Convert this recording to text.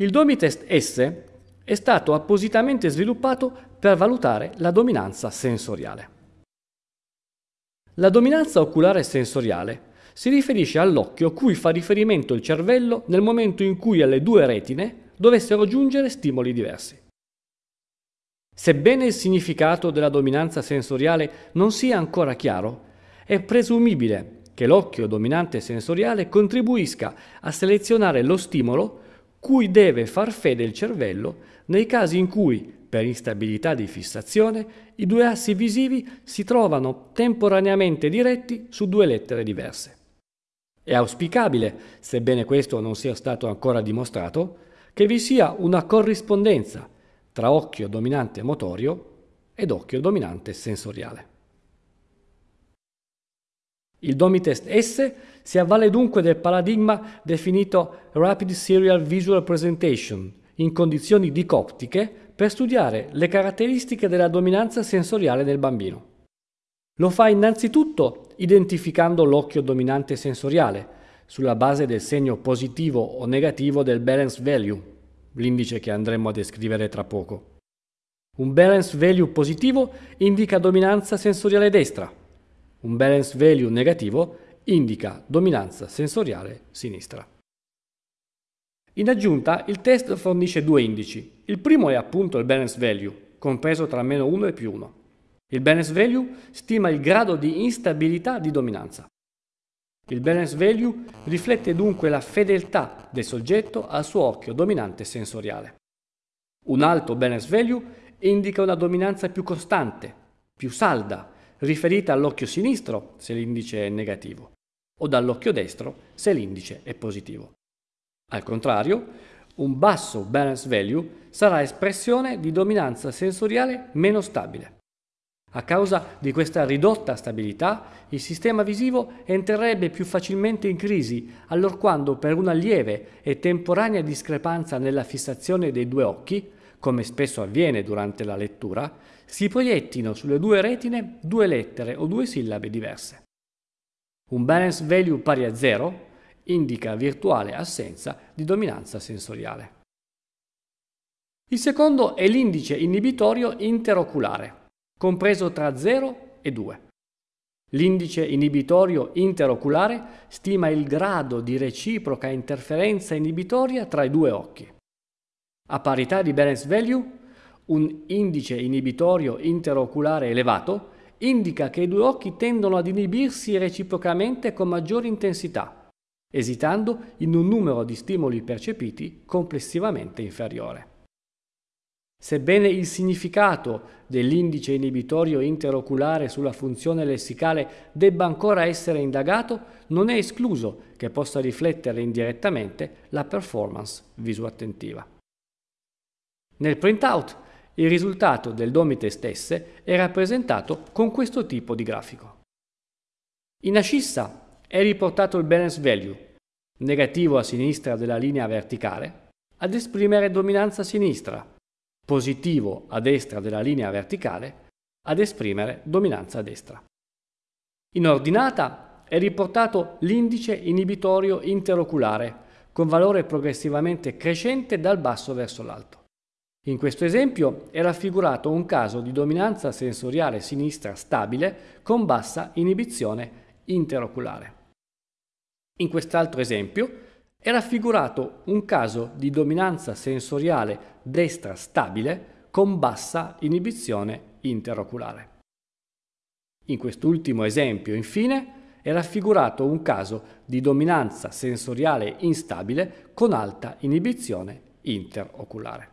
Il Domitest S è stato appositamente sviluppato per valutare la dominanza sensoriale. La dominanza oculare sensoriale si riferisce all'occhio cui fa riferimento il cervello nel momento in cui alle due retine dovessero giungere stimoli diversi. Sebbene il significato della dominanza sensoriale non sia ancora chiaro, è presumibile che l'occhio dominante sensoriale contribuisca a selezionare lo stimolo cui deve far fede il cervello nei casi in cui, per instabilità di fissazione, i due assi visivi si trovano temporaneamente diretti su due lettere diverse. È auspicabile, sebbene questo non sia stato ancora dimostrato, che vi sia una corrispondenza tra occhio dominante motorio ed occhio dominante sensoriale. Il Domitest S si avvale dunque del paradigma definito Rapid Serial Visual Presentation in condizioni dicoptiche per studiare le caratteristiche della dominanza sensoriale del bambino. Lo fa innanzitutto identificando l'occhio dominante sensoriale sulla base del segno positivo o negativo del balance value, l'indice che andremo a descrivere tra poco. Un balance value positivo indica dominanza sensoriale destra, un balance value negativo indica dominanza sensoriale sinistra. In aggiunta, il test fornisce due indici. Il primo è appunto il balance value, compreso tra meno 1 e più 1. Il balance value stima il grado di instabilità di dominanza. Il balance value riflette dunque la fedeltà del soggetto al suo occhio dominante sensoriale. Un alto balance value indica una dominanza più costante, più salda, riferita all'occhio sinistro se l'indice è negativo o dall'occhio destro se l'indice è positivo. Al contrario, un basso balance value sarà espressione di dominanza sensoriale meno stabile. A causa di questa ridotta stabilità, il sistema visivo entrerebbe più facilmente in crisi, allorquando per una lieve e temporanea discrepanza nella fissazione dei due occhi, come spesso avviene durante la lettura, si proiettino sulle due retine due lettere o due sillabe diverse. Un balance value pari a 0 indica virtuale assenza di dominanza sensoriale. Il secondo è l'indice inibitorio interoculare, compreso tra 0 e 2. L'indice inibitorio interoculare stima il grado di reciproca interferenza inibitoria tra i due occhi. A parità di balance value, un indice inibitorio interoculare elevato indica che i due occhi tendono ad inibirsi reciprocamente con maggiore intensità, esitando in un numero di stimoli percepiti complessivamente inferiore. Sebbene il significato dell'indice inibitorio interoculare sulla funzione lessicale debba ancora essere indagato, non è escluso che possa riflettere indirettamente la performance visuattentiva. Nel printout il risultato del domite stesse è rappresentato con questo tipo di grafico. In ascissa è riportato il balance value, negativo a sinistra della linea verticale, ad esprimere dominanza sinistra, positivo a destra della linea verticale, ad esprimere dominanza a destra. In ordinata è riportato l'indice inibitorio interoculare, con valore progressivamente crescente dal basso verso l'alto. In questo esempio è raffigurato un caso di dominanza sensoriale sinistra stabile con bassa inibizione interoculare. In quest'altro esempio è raffigurato un caso di dominanza sensoriale destra stabile con bassa inibizione interoculare. In quest'ultimo esempio, infine, è raffigurato un caso di dominanza sensoriale instabile con alta inibizione interoculare.